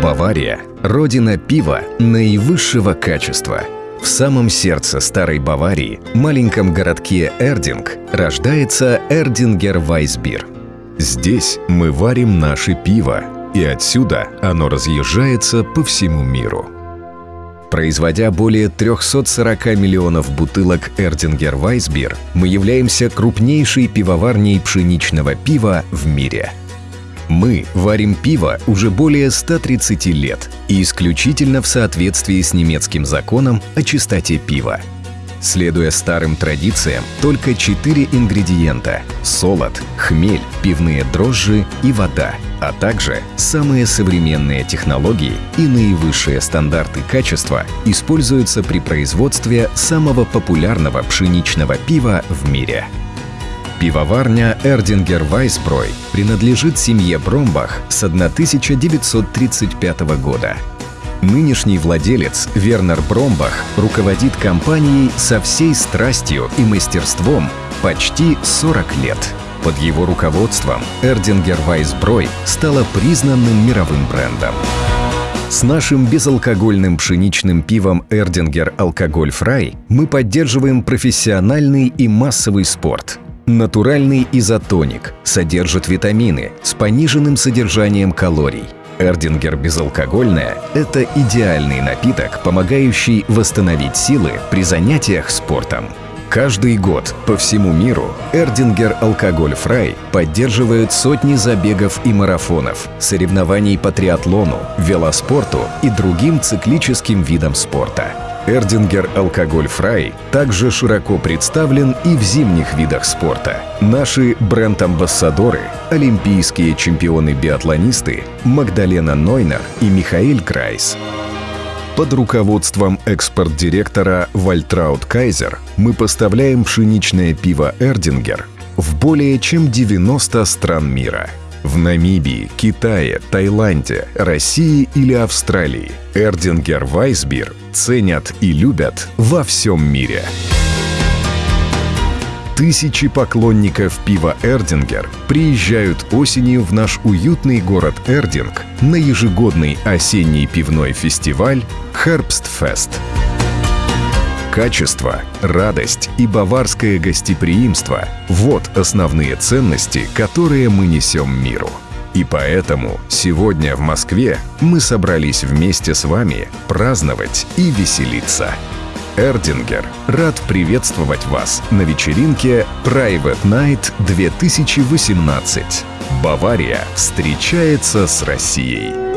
Бавария – родина пива наивысшего качества. В самом сердце старой Баварии, маленьком городке Эрдинг, рождается Эрдингер Вайсбир. Здесь мы варим наше пиво, и отсюда оно разъезжается по всему миру. Производя более 340 миллионов бутылок Эрдингер Вайсбир, мы являемся крупнейшей пивоварней пшеничного пива в мире – мы варим пиво уже более 130 лет и исключительно в соответствии с немецким законом о чистоте пива. Следуя старым традициям, только четыре ингредиента – солод, хмель, пивные дрожжи и вода, а также самые современные технологии и наивысшие стандарты качества используются при производстве самого популярного пшеничного пива в мире – Пивоварня Эрдингер Вайсброй принадлежит семье Бромбах с 1935 года. Нынешний владелец Вернер Бромбах руководит компанией со всей страстью и мастерством почти 40 лет. Под его руководством Эрдингер Вайсброй стала признанным мировым брендом. С нашим безалкогольным пшеничным пивом Эрдингер Алкоголь Фрай мы поддерживаем профессиональный и массовый спорт – Натуральный изотоник содержит витамины с пониженным содержанием калорий. Erdinger безалкогольное – это идеальный напиток, помогающий восстановить силы при занятиях спортом. Каждый год по всему миру Erdinger Alkoholfrei поддерживает сотни забегов и марафонов, соревнований по триатлону, велоспорту и другим циклическим видам спорта. Erdinger Alkoholfrei также широко представлен и в зимних видах спорта. Наши бренд-амбассадоры – олимпийские чемпионы-биатлонисты Магдалена Нойнер и Михаэль Грайс. Под руководством экспорт-директора Вальтраут Кайзер мы поставляем пшеничное пиво «Erdinger» в более чем 90 стран мира – в Намибии, Китае, Таиланде, России или Австралии Erdinger Weißbier ценят и любят во всем мире. Тысячи поклонников пива «Erdinger» приезжают осенью в наш уютный город Эрдинг на ежегодный осенний пивной фестиваль «Хербстфест». Качество, радость и баварское гостеприимство – вот основные ценности, которые мы несем миру. И поэтому сегодня в Москве мы собрались вместе с вами праздновать и веселиться. Эрдингер рад приветствовать вас на вечеринке Private Night 2018. Бавария встречается с Россией.